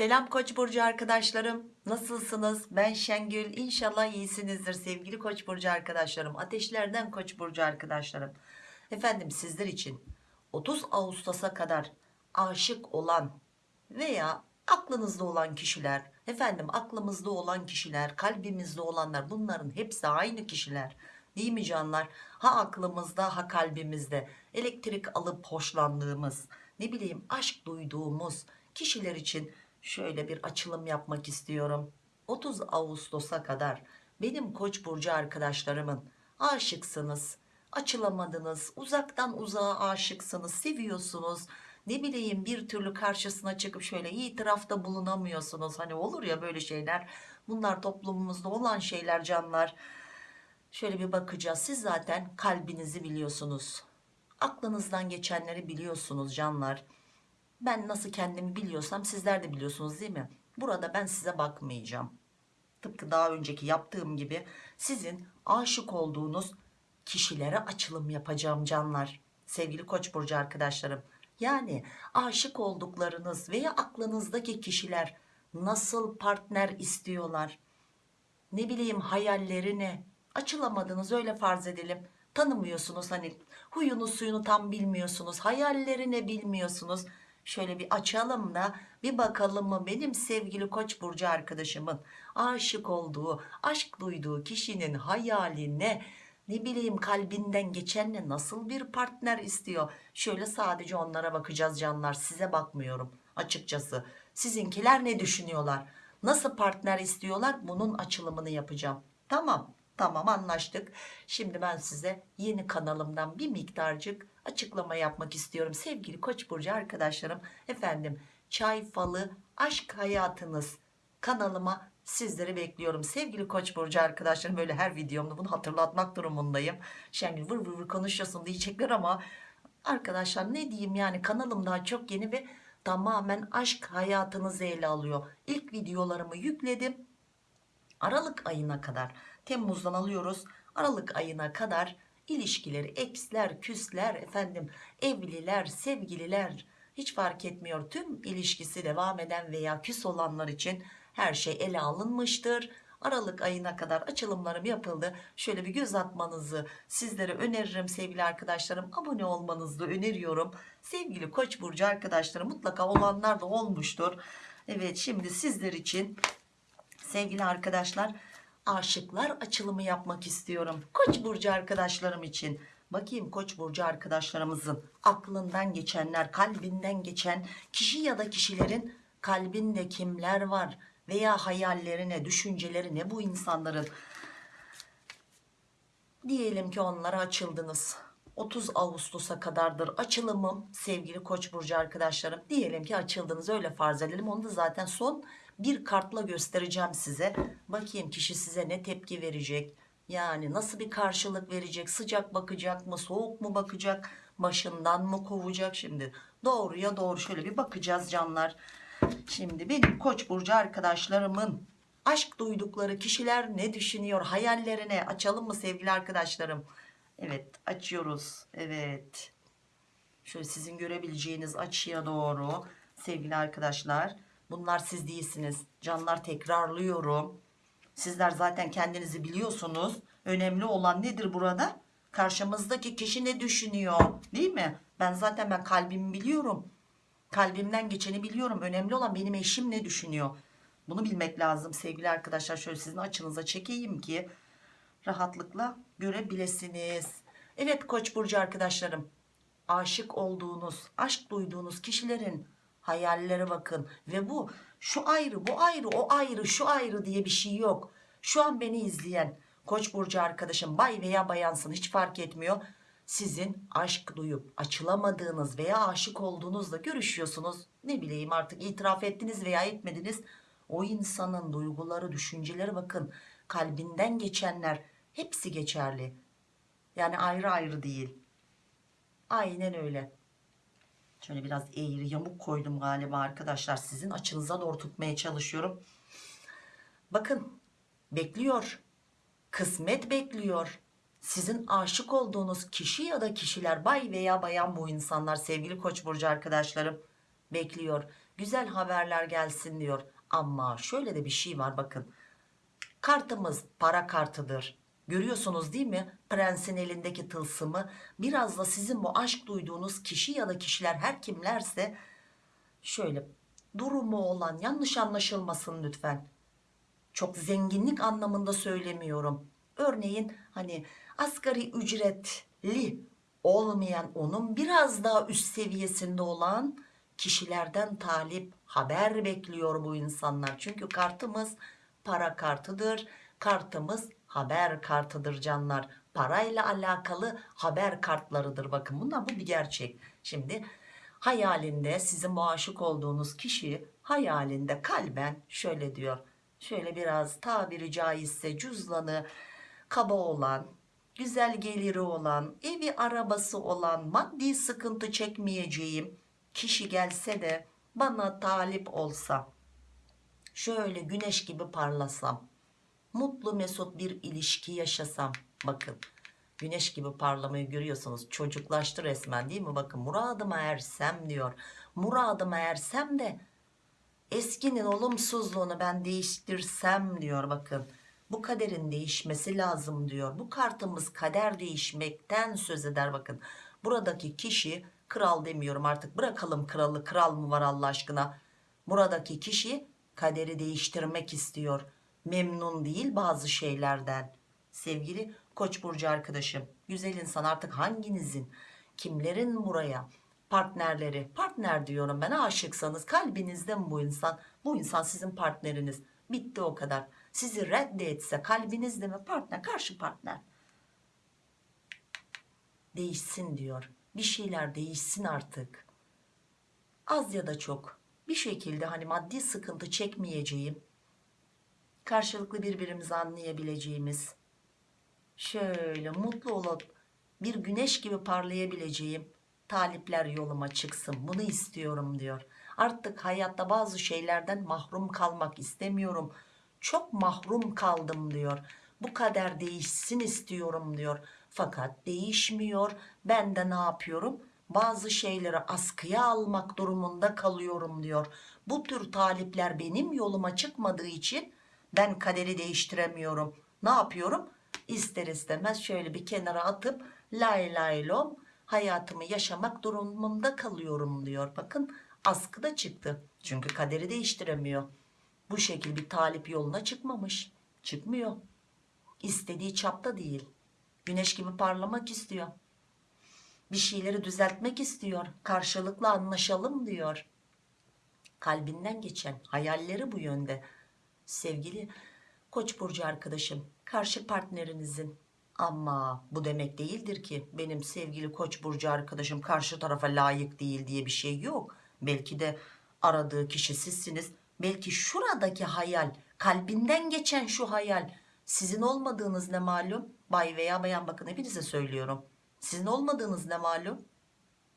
Selam Koç burcu arkadaşlarım. Nasılsınız? Ben Şengül. İnşallah iyisinizdir sevgili Koç burcu arkadaşlarım. Ateşlerden Koç burcu arkadaşlarım. Efendim sizler için 30 Ağustos'a kadar aşık olan veya aklınızda olan kişiler, efendim aklımızda olan kişiler, kalbimizde olanlar bunların hepsi aynı kişiler. Değil mi canlar? Ha aklımızda ha kalbimizde elektrik alıp hoşlandığımız, ne bileyim aşk duyduğumuz kişiler için şöyle bir açılım yapmak istiyorum. 30 Ağustos'a kadar benim Koç burcu arkadaşlarımın aşıksınız, açılamadınız, uzaktan uzağa aşıksınız, seviyorsunuz. Ne bileyim bir türlü karşısına çıkıp şöyle itirafta bulunamıyorsunuz. Hani olur ya böyle şeyler. Bunlar toplumumuzda olan şeyler canlar. Şöyle bir bakacağız. Siz zaten kalbinizi biliyorsunuz. Aklınızdan geçenleri biliyorsunuz canlar. Ben nasıl kendimi biliyorsam sizler de biliyorsunuz değil mi? Burada ben size bakmayacağım. Tıpkı daha önceki yaptığım gibi sizin aşık olduğunuz kişilere açılım yapacağım canlar. Sevgili Koç burcu arkadaşlarım. Yani aşık olduklarınız veya aklınızdaki kişiler nasıl partner istiyorlar? Ne bileyim hayalleri ne? Açılamadınız öyle farz edelim. Tanımıyorsunuz hani huyunu suyunu tam bilmiyorsunuz. Hayalleri ne bilmiyorsunuz. Şöyle bir açalım da bir bakalım mı benim sevgili Koç burcu arkadaşımın aşık olduğu, aşk duyduğu kişinin hayali ne? Ne bileyim kalbinden geçenle nasıl bir partner istiyor? Şöyle sadece onlara bakacağız canlar. Size bakmıyorum açıkçası. Sizinkiler ne düşünüyorlar? Nasıl partner istiyorlar? Bunun açılımını yapacağım. Tamam. Tamam anlaştık. Şimdi ben size yeni kanalımdan bir miktarcık açıklama yapmak istiyorum. Sevgili Koç burcu arkadaşlarım, efendim çay falı aşk hayatınız kanalıma sizleri bekliyorum. Sevgili Koç burcu arkadaşlarım böyle her videomda bunu hatırlatmak durumundayım. Şengül vır vır vır konuşuyorsun diyecekler ama arkadaşlar ne diyeyim yani kanalım daha çok yeni ve tamamen aşk hayatınızı ele alıyor. İlk videolarımı yükledim. Aralık ayına kadar Temmuz'dan alıyoruz. Aralık ayına kadar ilişkileri eksler, küsler, efendim evliler, sevgililer hiç fark etmiyor. Tüm ilişkisi devam eden veya küs olanlar için her şey ele alınmıştır. Aralık ayına kadar açılımlarım yapıldı. Şöyle bir göz atmanızı sizlere öneririm sevgili arkadaşlarım. Abone olmanızı öneriyorum. Sevgili Koç burcu arkadaşlarım mutlaka olanlar da olmuştur. Evet şimdi sizler için sevgili arkadaşlar aşıklar açılımı yapmak istiyorum. Koç burcu arkadaşlarım için. Bakayım Koç burcu arkadaşlarımızın aklından geçenler, kalbinden geçen kişi ya da kişilerin kalbinde kimler var veya hayallerine, düşüncelerine bu insanların diyelim ki onlara açıldınız. 30 Ağustos'a kadardır açılımım sevgili Koç burcu arkadaşlarım. Diyelim ki açıldınız öyle farz edelim. Onu da zaten son bir kartla göstereceğim size. Bakayım kişi size ne tepki verecek? Yani nasıl bir karşılık verecek? Sıcak bakacak mı? Soğuk mu bakacak? Başından mı kovacak? Şimdi doğruya doğru şöyle bir bakacağız canlar. Şimdi benim Koç burcu arkadaşlarımın aşk duydukları kişiler ne düşünüyor? Hayallerine açalım mı sevgili arkadaşlarım? Evet açıyoruz. Evet. Şöyle sizin görebileceğiniz açıya doğru sevgili arkadaşlar. Bunlar siz değilsiniz. Canlar tekrarlıyorum. Sizler zaten kendinizi biliyorsunuz. Önemli olan nedir burada? Karşımızdaki kişi ne düşünüyor? Değil mi? Ben zaten ben kalbimi biliyorum. Kalbimden geçeni biliyorum. Önemli olan benim eşim ne düşünüyor? Bunu bilmek lazım sevgili arkadaşlar. Şöyle sizin açınıza çekeyim ki rahatlıkla görebilirsiniz. Evet Koç burcu arkadaşlarım. Aşık olduğunuz, aşk duyduğunuz kişilerin hayallere bakın ve bu şu ayrı, bu ayrı, o ayrı, şu ayrı diye bir şey yok. Şu an beni izleyen Koç burcu arkadaşım bay veya bayansın hiç fark etmiyor. Sizin aşk duyup açılamadığınız veya aşık olduğunuzla görüşüyorsunuz. Ne bileyim artık itiraf ettiniz veya etmediniz. O insanın duyguları, düşünceleri bakın kalbinden geçenler hepsi geçerli. Yani ayrı ayrı değil. Aynen öyle. Şöyle biraz eğri yamuk koydum galiba arkadaşlar. Sizin açınıza doğru tutmaya çalışıyorum. Bakın bekliyor. Kısmet bekliyor. Sizin aşık olduğunuz kişi ya da kişiler bay veya bayan bu insanlar sevgili koç burcu arkadaşlarım bekliyor. güzel haberler gelsin diyor ama şöyle de bir şey var bakın kartımız para kartıdır görüyorsunuz değil mi? Prensin elindeki tılsımı. Biraz da sizin bu aşk duyduğunuz kişi ya da kişiler her kimlerse şöyle durumu olan yanlış anlaşılmasın lütfen. Çok zenginlik anlamında söylemiyorum. Örneğin hani asgari ücretli olmayan onun biraz daha üst seviyesinde olan kişilerden talip haber bekliyor bu insanlar. Çünkü kartımız para kartıdır. Kartımız haber kartıdır canlar. Parayla alakalı haber kartlarıdır. Bakın bunlar bu bir gerçek. Şimdi hayalinde sizin bu aşık olduğunuz kişi hayalinde kalben şöyle diyor. Şöyle biraz tabiri caizse cüzdanı kaba olan güzel geliri olan evi arabası olan maddi sıkıntı çekmeyeceğim kişi gelse de bana talip olsa şöyle güneş gibi parlasam mutlu mesut bir ilişki yaşasam. Bakın güneş gibi parlamayı görüyorsunuz. Çocuklaştı resmen değil mi? Bakın muradıma ersem diyor. Muradıma ersem de eskinin olumsuzluğunu ben değiştirsem diyor bakın. Bu kaderin değişmesi lazım diyor. Bu kartımız kader değişmekten söz eder bakın. Buradaki kişi kral demiyorum artık. Bırakalım kralı kral mı var Allah aşkına? Buradaki kişi kaderi değiştirmek istiyor memnun değil bazı şeylerden. Sevgili koç burcu arkadaşım güzel insan artık hanginizin kimlerin buraya partnerleri? Partner diyorum ben aşıksanız kalbinizde mi bu insan? Bu insan sizin partneriniz. Bitti o kadar. Sizi reddetse kalbinizde mi? Partner karşı partner. Değişsin diyor. Bir şeyler değişsin artık. Az ya da çok. Bir şekilde hani maddi sıkıntı çekmeyeceğim karşılıklı birbirimizi anlayabileceğimiz şöyle mutlu olup bir güneş gibi parlayabileceğim talipler yoluma çıksın. Bunu istiyorum diyor. Artık hayatta bazı şeylerden mahrum kalmak istemiyorum. Çok mahrum kaldım diyor. Bu kader değişsin istiyorum diyor. Fakat değişmiyor. Ben de ne yapıyorum? Bazı şeyleri askıya almak durumunda kalıyorum diyor. Bu tür talipler benim yoluma çıkmadığı için ben kaderi değiştiremiyorum. Ne yapıyorum? İster istemez şöyle bir kenara atıp lay lay lom hayatımı yaşamak durumunda kalıyorum diyor. Bakın askıda çıktı. Çünkü kaderi değiştiremiyor. Bu şekil bir talip yoluna çıkmamış. Çıkmıyor. İstediği çapta değil. Güneş gibi parlamak istiyor. Bir şeyleri düzeltmek istiyor. Karşılıklı anlaşalım diyor. Kalbinden geçen hayalleri bu yönde sevgili koç burcu arkadaşım. Karşı partnerinizin. Ama bu demek değildir ki benim sevgili koç burcu arkadaşım karşı tarafa layık değil diye bir şey yok. Belki de aradığı kişi sizsiniz. Belki şuradaki hayal kalbinden geçen şu hayal sizin olmadığınız ne malum? Bay veya bayan bakın hepinize söylüyorum. Sizin olmadığınız ne malum?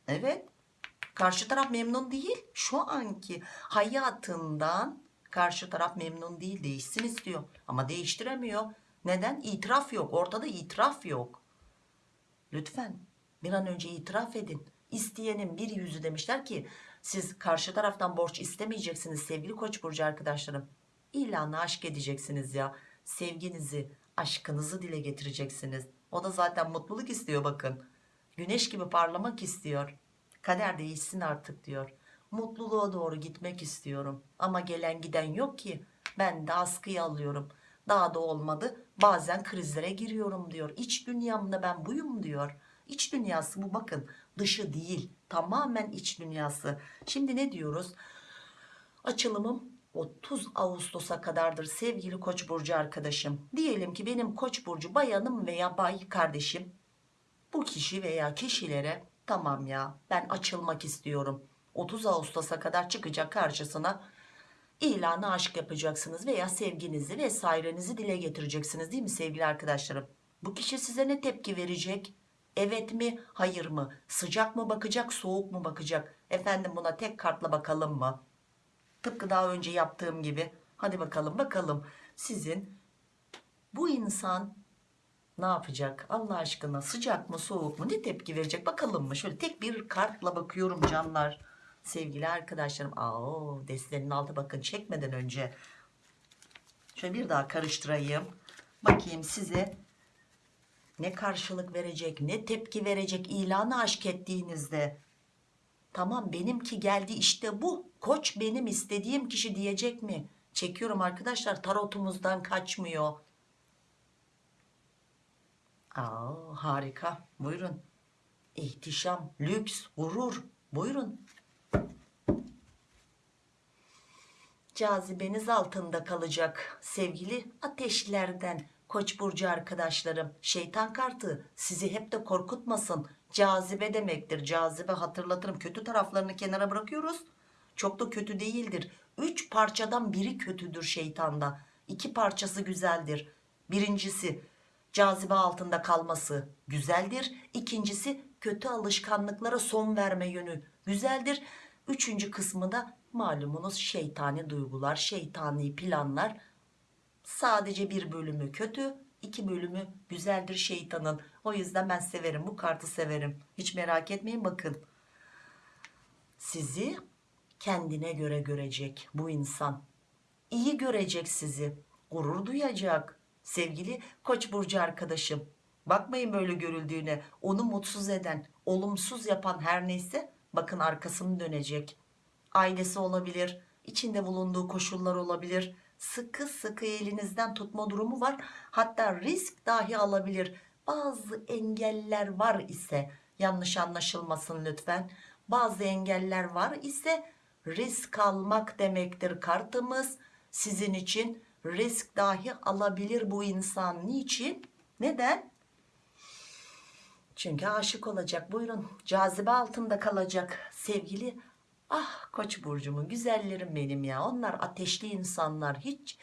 Evet. Karşı taraf memnun değil. Şu anki hayatından karşı taraf memnun değil değişsin istiyor. Ama değiştiremiyor. Neden? İtiraf yok. Ortada itiraf yok. Lütfen bir an önce itiraf edin. İsteyenin bir yüzü demişler ki siz karşı taraftan borç istemeyeceksiniz sevgili koç burcu arkadaşlarım. İlanı aşk edeceksiniz ya. Sevginizi aşkınızı dile getireceksiniz. O da zaten mutluluk istiyor bakın. Güneş gibi parlamak istiyor. Kader değişsin artık diyor mutluluğa doğru gitmek istiyorum. Ama gelen giden yok ki. Ben de askıya alıyorum. Daha da olmadı. Bazen krizlere giriyorum diyor. İç dünyamda ben buyum diyor. İç dünyası bu bakın dışı değil. Tamamen iç dünyası. Şimdi ne diyoruz? Açılımım 30 Ağustos'a kadardır sevgili koç burcu arkadaşım. Diyelim ki benim koç burcu bayanım veya bay kardeşim bu kişi veya kişilere tamam ya ben açılmak istiyorum 30 Ağustos'a kadar çıkacak karşısına ilanı aşk yapacaksınız veya sevginizi vesairenizi dile getireceksiniz değil mi sevgili arkadaşlarım? Bu kişi size ne tepki verecek? Evet mi hayır mı? Sıcak mı bakacak soğuk mu bakacak? Efendim buna tek kartla bakalım mı? Tıpkı daha önce yaptığım gibi. Hadi bakalım bakalım. Sizin bu insan ne yapacak? Allah aşkına sıcak mı soğuk mu? Ne tepki verecek? Bakalım mı? Şöyle tek bir kartla bakıyorum canlar sevgili arkadaşlarım. Aa, destenin altı bakın çekmeden önce. Şöyle bir daha karıştırayım. Bakayım size ne karşılık verecek, ne tepki verecek ilanı aşk ettiğinizde. Tamam benimki geldi işte bu. Koç benim istediğim kişi diyecek mi? Çekiyorum arkadaşlar tarotumuzdan kaçmıyor. Aa, harika. Buyurun. İhtişam, lüks, gurur. Buyurun. Cazibeniz altında kalacak sevgili ateşlerden. Koç burcu arkadaşlarım. Şeytan kartı sizi hep de korkutmasın. Cazibe demektir. Cazibe hatırlatırım. Kötü taraflarını kenara bırakıyoruz. Çok da kötü değildir. Üç parçadan biri kötüdür şeytanda. İki parçası güzeldir. Birincisi cazibe altında kalması güzeldir. İkincisi kötü alışkanlıklara son verme yönü güzeldir. Üçüncü kısmı da malumunuz şeytani duygular, şeytani planlar. Sadece bir bölümü kötü, iki bölümü güzeldir şeytanın. O yüzden ben severim, bu kartı severim. Hiç merak etmeyin bakın. Sizi kendine göre görecek bu insan. İyi görecek sizi. Gurur duyacak. Sevgili Koç burcu arkadaşım. Bakmayın böyle görüldüğüne. Onu mutsuz eden, olumsuz yapan her neyse bakın arkasını dönecek. Ailesi olabilir, içinde bulunduğu koşullar olabilir. Sıkı sıkı elinizden tutma durumu var. Hatta risk dahi alabilir. Bazı engeller var ise yanlış anlaşılmasın lütfen. Bazı engeller var ise risk almak demektir kartımız. Sizin için risk dahi alabilir bu insan. Niçin? Neden? Çünkü aşık olacak. Buyurun. Cazibe altında kalacak. Sevgili ah koç burcumun güzellerim benim ya. Onlar ateşli insanlar. Hiç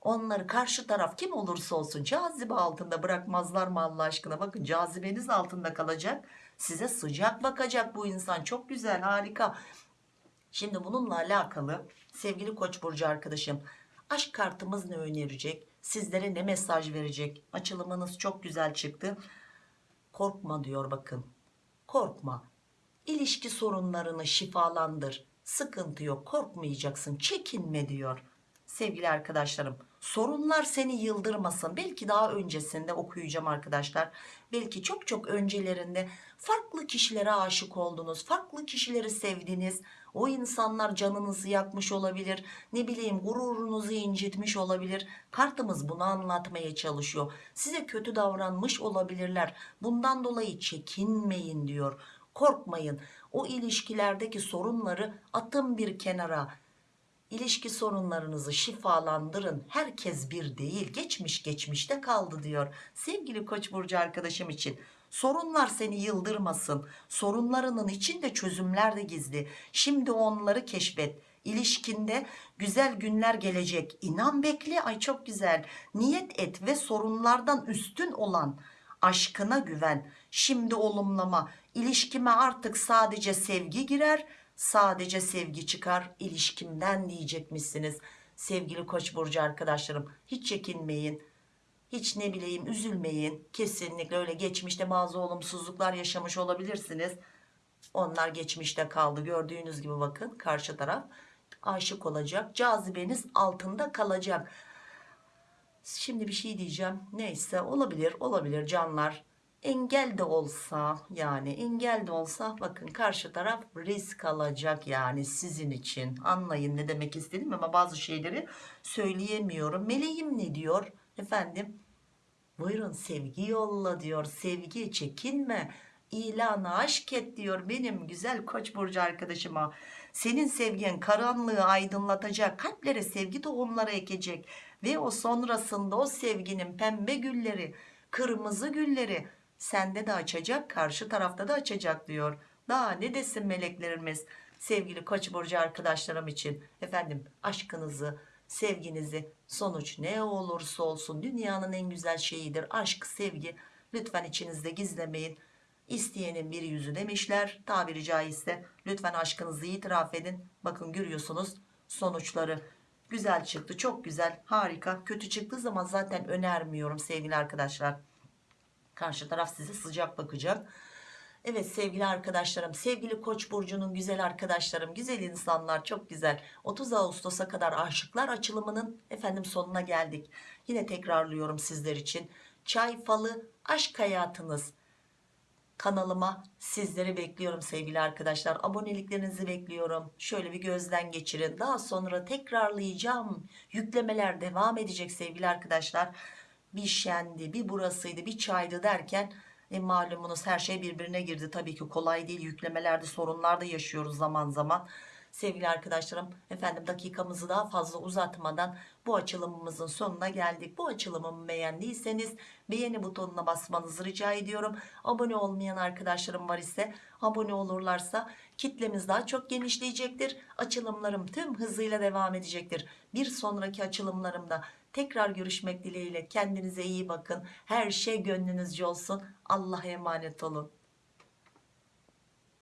onları karşı taraf kim olursa olsun cazibe altında bırakmazlar mı Allah aşkına? Bakın cazibeniz altında kalacak. Size sıcak bakacak bu insan. Çok güzel harika. Şimdi bununla alakalı sevgili koç burcu arkadaşım aşk kartımız ne önerecek? Sizlere ne mesaj verecek? Açılımınız çok güzel çıktı. Korkma diyor bakın. Korkma. İlişki sorunlarını şifalandır. Sıkıntı yok. Korkmayacaksın. Çekinme diyor. Sevgili arkadaşlarım, sorunlar seni yıldırmasın. Belki daha öncesinde okuyacağım arkadaşlar. Belki çok çok öncelerinde farklı kişilere aşık oldunuz. Farklı kişileri sevdiniz. O insanlar canınızı yakmış olabilir. Ne bileyim gururunuzu incitmiş olabilir. Kartımız bunu anlatmaya çalışıyor. Size kötü davranmış olabilirler. Bundan dolayı çekinmeyin diyor. Korkmayın. O ilişkilerdeki sorunları atın bir kenara. İlişki sorunlarınızı şifalandırın. Herkes bir değil. Geçmiş geçmişte kaldı diyor. Sevgili Koç burcu arkadaşım için Sorunlar seni yıldırmasın. Sorunlarının içinde çözümler de gizli. Şimdi onları keşfet. İlişkinde güzel günler gelecek. İnan bekle. Ay çok güzel. Niyet et ve sorunlardan üstün olan aşkına güven. Şimdi olumlama. İlişkime artık sadece sevgi girer. Sadece sevgi çıkar ilişkimden diyecekmişsiniz. Sevgili Koç burcu arkadaşlarım hiç çekinmeyin hiç ne bileyim üzülmeyin. Kesinlikle öyle geçmişte bazı olumsuzluklar yaşamış olabilirsiniz. Onlar geçmişte kaldı. Gördüğünüz gibi bakın karşı taraf aşık olacak. Cazibeniz altında kalacak. Şimdi bir şey diyeceğim. Neyse olabilir olabilir canlar. Engel de olsa yani engel de olsa bakın karşı taraf risk alacak yani sizin için. Anlayın ne demek istedim ama bazı şeyleri söyleyemiyorum. Meleğim ne diyor? Efendim buyurun sevgi yolla diyor. Sevgi çekinme. İlanı aşk et diyor benim güzel koç burcu arkadaşıma. Senin sevgin karanlığı aydınlatacak. Kalplere sevgi tohumları ekecek. Ve o sonrasında o sevginin pembe gülleri, kırmızı gülleri sende de açacak, karşı tarafta da açacak diyor. Daha ne desin meleklerimiz sevgili koç burcu arkadaşlarım için. Efendim aşkınızı, sevginizi sonuç ne olursa olsun dünyanın en güzel şeyidir. Aşk sevgi lütfen içinizde gizlemeyin. İsteyenin bir yüzü demişler. Tabiri caizse lütfen aşkınızı itiraf edin. Bakın görüyorsunuz sonuçları. Güzel çıktı çok güzel harika. Kötü çıktığı zaman zaten önermiyorum sevgili arkadaşlar. Karşı taraf size sıcak bakacak Evet sevgili arkadaşlarım, sevgili Koç burcunun güzel arkadaşlarım, güzel insanlar, çok güzel. 30 Ağustos'a kadar aşıklar açılımının efendim sonuna geldik. Yine tekrarlıyorum sizler için. Çay falı aşk hayatınız kanalıma sizleri bekliyorum sevgili arkadaşlar. Aboneliklerinizi bekliyorum. Şöyle bir gözden geçirin. Daha sonra tekrarlayacağım. Yüklemeler devam edecek sevgili arkadaşlar. Bir şendi, bir burasıydı, bir çaydı derken e, malumunuz her şey birbirine girdi. Tabii ki kolay değil. Yüklemelerde sorunlar da yaşıyoruz zaman zaman. Sevgili arkadaşlarım efendim dakikamızı daha fazla uzatmadan bu açılımımızın sonuna geldik. Bu açılımımı beğendiyseniz beğeni butonuna basmanızı rica ediyorum. Abone olmayan arkadaşlarım var ise abone olurlarsa kitlemiz daha çok genişleyecektir. Açılımlarım tüm hızıyla devam edecektir. Bir sonraki açılımlarımda tekrar görüşmek dileğiyle kendinize iyi bakın. Her şey gönlünüzce olsun. Allah'a emanet olun.